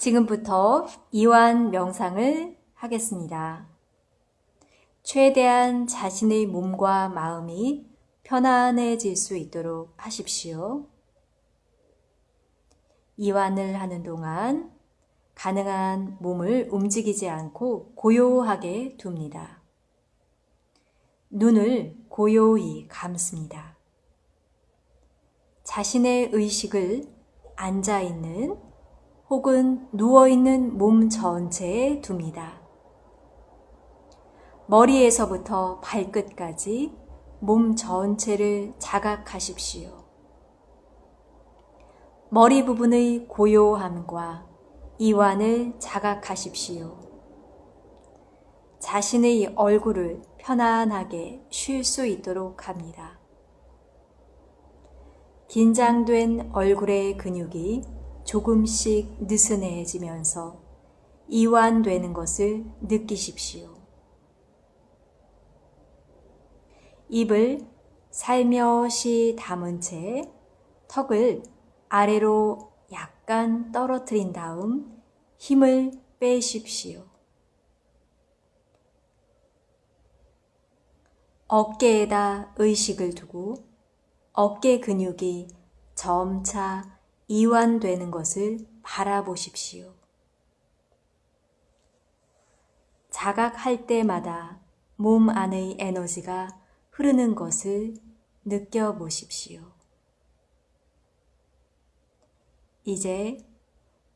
지금부터 이완 명상을 하겠습니다. 최대한 자신의 몸과 마음이 편안해질 수 있도록 하십시오. 이완을 하는 동안 가능한 몸을 움직이지 않고 고요하게 둡니다. 눈을 고요히 감습니다. 자신의 의식을 앉아있는 혹은 누워있는 몸 전체에 둡니다. 머리에서부터 발끝까지 몸 전체를 자각하십시오. 머리 부분의 고요함과 이완을 자각하십시오. 자신의 얼굴을 편안하게 쉴 수 있도록 합니다. 긴장된 얼굴의 근육이 조금씩 느슨해지면서 이완되는 것을 느끼십시오. 입을 살며시 담은 채 턱을 아래로 약간 떨어뜨린 다음 힘을 빼십시오. 어깨에다 의식을 두고 어깨 근육이 점차 이완되는 것을 바라보십시오. 자각할 때마다 몸 안의 에너지가 흐르는 것을 느껴보십시오. 이제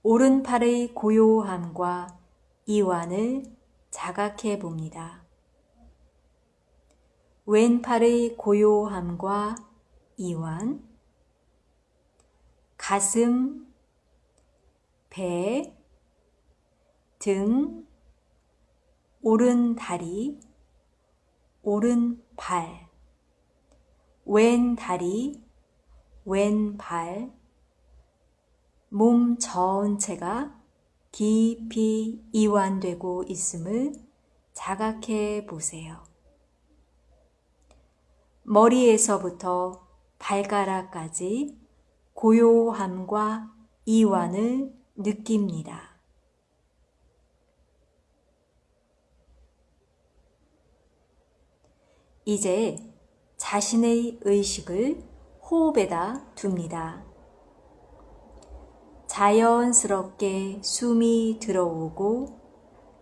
오른팔의 고요함과 이완을 자각해 봅니다. 왼팔의 고요함과 이완, 가슴, 배, 등, 오른 다리, 오른 발, 왼 다리, 왼 발, 몸 전체가 깊이 이완되고 있음을 자각해 보세요. 머리에서부터 발가락까지 고요함과 이완을 느낍니다. 이제 자신의 의식을 호흡에다 둡니다. 자연스럽게 숨이 들어오고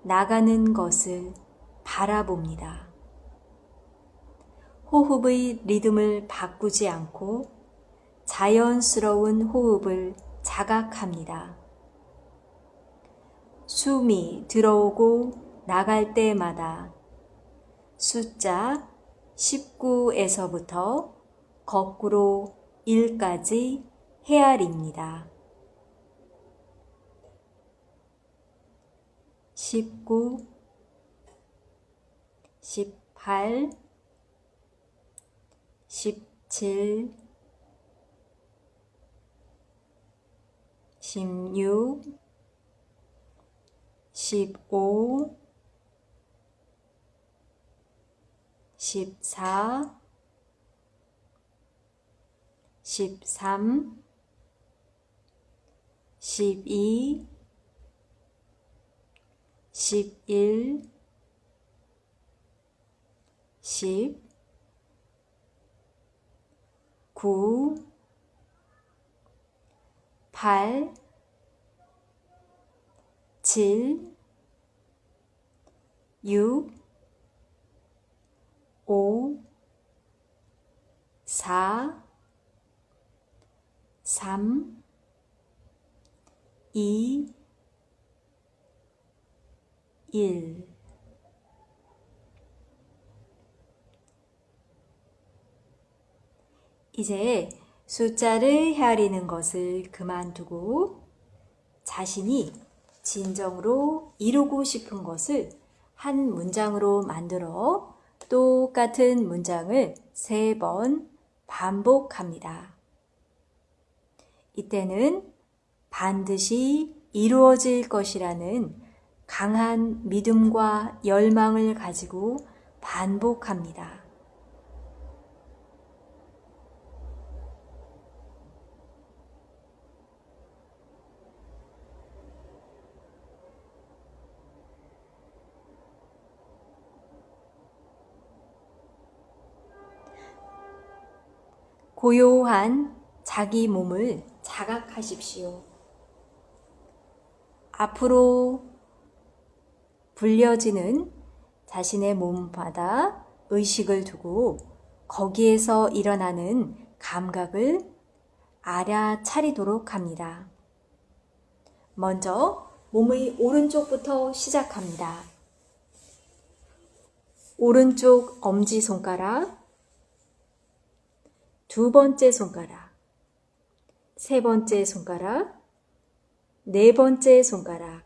나가는 것을 바라봅니다. 호흡의 리듬을 바꾸지 않고 자연스러운 호흡을 자각합니다. 숨이 들어오고 나갈 때마다 숫자 19에서부터 거꾸로 1까지 헤아립니다. 19, 18, 17, 16, 15, 14, 13, 12, 11, 10, 9, 8, 7, 6, 5, 4, 3, 2, 1 이제 숫자를 헤아리는 것을 그만두고 자신이 진정으로 이루고 싶은 것을 한 문장으로 만들어 똑같은 문장을 세 번 반복합니다. 이때는 반드시 이루어질 것이라는 강한 믿음과 열망을 가지고 반복합니다. 고요한 자기 몸을 자각하십시오. 앞으로 불려지는 자신의 몸바다 의식을 두고 거기에서 일어나는 감각을 알아차리도록 합니다. 먼저 몸의 오른쪽부터 시작합니다. 오른쪽 엄지손가락, 두 번째 손가락, 세 번째 손가락, 네 번째 손가락,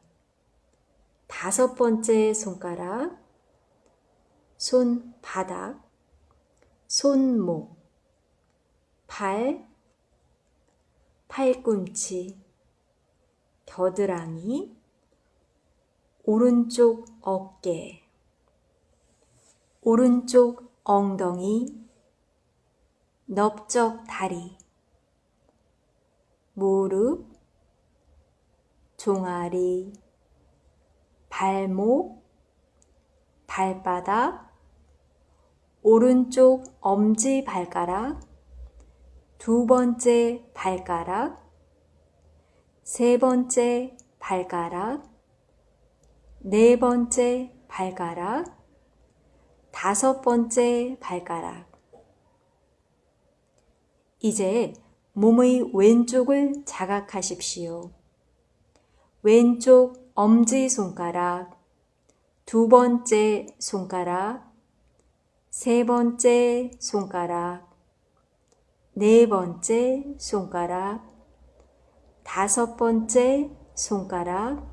다섯 번째 손가락, 손바닥, 손목, 팔, 팔꿈치, 겨드랑이, 오른쪽 어깨, 오른쪽 엉덩이, 넓적 다리, 무릎, 종아리, 발목, 발바닥, 오른쪽 엄지 발가락, 두 번째 발가락, 세 번째 발가락, 네 번째 발가락, 다섯 번째 발가락. 이제 몸의 왼쪽을 자각하십시오. 왼쪽 엄지손가락, 두 번째 손가락, 세 번째 손가락, 네 번째 손가락, 다섯 번째 손가락,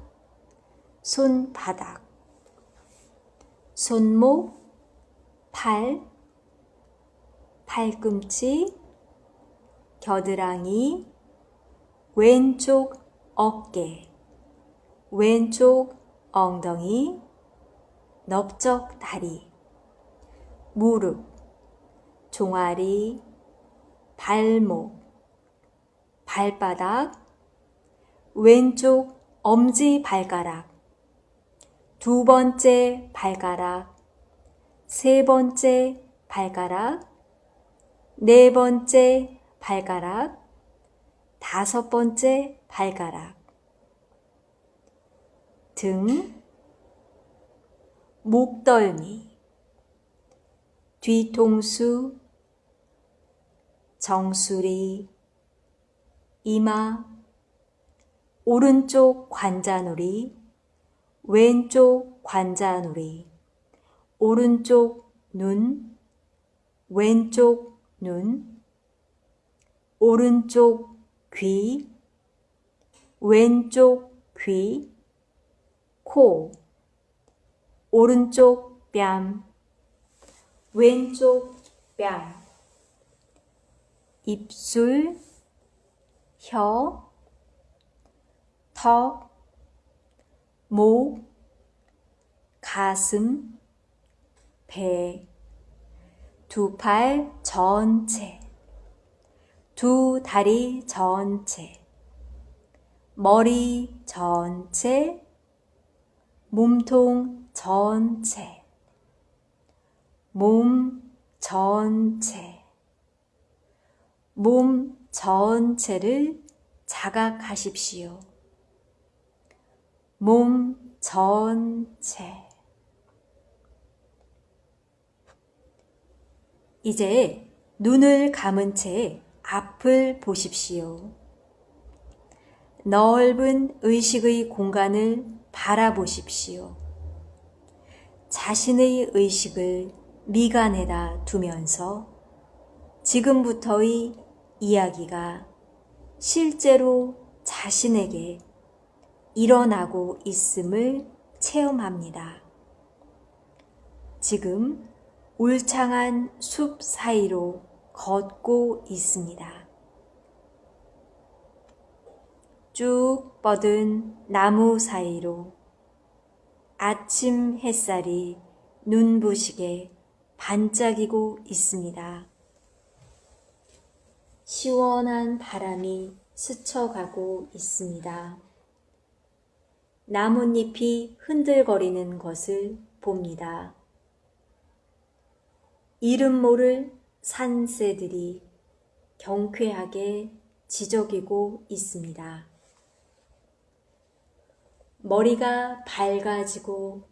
손바닥, 손목, 팔, 팔꿈치, 겨드랑이, 왼쪽 어깨, 왼쪽 엉덩이, 넓적 다리, 무릎, 종아리, 발목, 발바닥, 왼쪽 엄지 발가락, 두 번째 발가락, 세 번째 발가락, 네 번째 발가락, 다섯 번째 발가락, 등, 목덜미, 뒤통수, 정수리, 이마, 오른쪽 관자놀이, 왼쪽 관자놀이, 오른쪽 눈, 왼쪽 눈, 오른쪽 귀, 왼쪽 귀, 코, 오른쪽 뺨, 왼쪽 뺨, 입술, 혀, 턱, 목, 가슴, 배, 두 팔 전체, 두 다리 전체, 머리 전체, 몸통 전체, 몸 전체, 몸 전체를 자각하십시오. 몸 전체. 이제 눈을 감은 채 앞을 보십시오. 넓은 의식의 공간을 바라보십시오. 자신의 의식을 미간에다 두면서 지금부터의 이야기가 실제로 자신에게 일어나고 있음을 체험합니다. 지금 울창한 숲 사이로 걷고 있습니다. 쭉 뻗은 나무 사이로 아침 햇살이 눈부시게 반짝이고 있습니다. 시원한 바람이 스쳐가고 있습니다. 나뭇잎이 흔들거리는 것을 봅니다. 이름 모를 산새들이 경쾌하게 지저귀고 있습니다. 머리가 밝아지고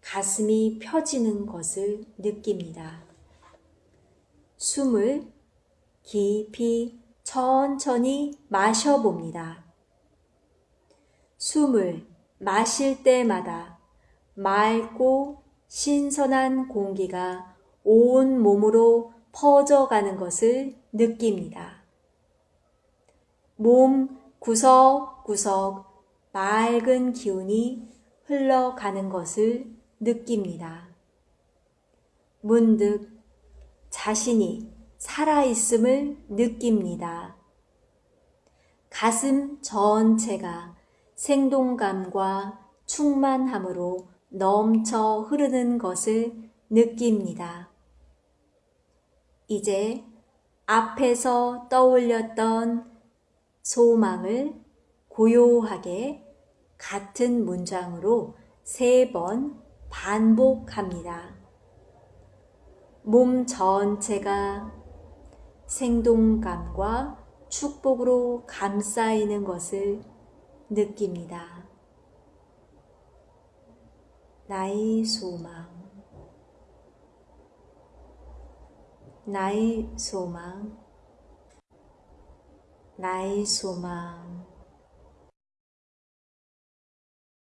가슴이 펴지는 것을 느낍니다. 숨을 깊이 천천히 마셔봅니다. 숨을 마실 때마다 맑고 신선한 공기가 온 몸으로 퍼져가는 것을 느낍니다. 몸 구석구석 맑은 기운이 흘러가는 것을 느낍니다. 문득 자신이 살아있음을 느낍니다. 가슴 전체가 생동감과 충만함으로 넘쳐 흐르는 것을 느낍니다. 이제 앞에서 떠올렸던 소망을 고요하게 같은 문장으로 세 번 반복합니다. 몸 전체가 생동감과 축복으로 감싸이는 것을 느낍니다. 나의 소망, 나의 소망, 나의 소망.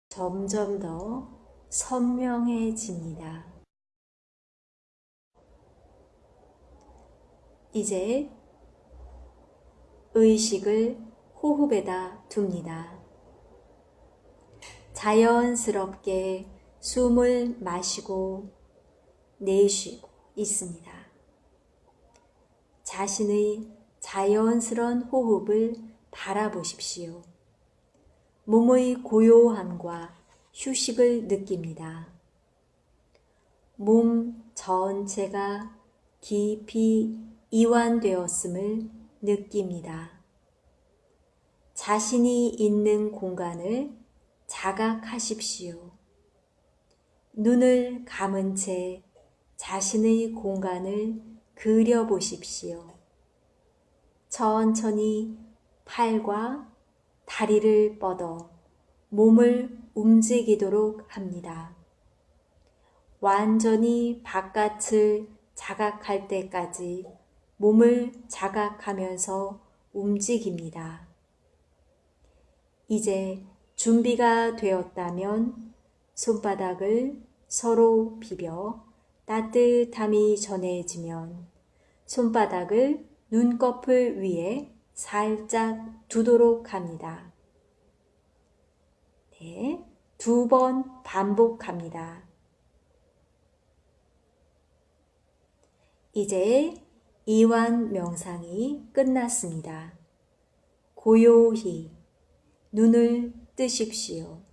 점점 더 선명해집니다. 이제 의식을 호흡에다 둡니다. 자연스럽게 숨을 마시고 내쉬고 있습니다. 자신의 자연스런 호흡을 바라보십시오. 몸의 고요함과 휴식을 느낍니다. 몸 전체가 깊이 이완되었음을 느낍니다. 자신이 있는 공간을 자각하십시오. 눈을 감은 채 자신의 공간을 그려보십시오. 천천히 팔과 다리를 뻗어 몸을 움직이도록 합니다. 완전히 바깥을 자각할 때까지 몸을 자각하면서 움직입니다. 이제 준비가 되었다면 손바닥을 서로 비벼 따뜻함이 전해지면 손바닥을 눈꺼풀 위에 살짝 두도록 합니다. 네, 두 번 반복합니다. 이제 이완 명상이 끝났습니다. 고요히 눈을 뜨십시오.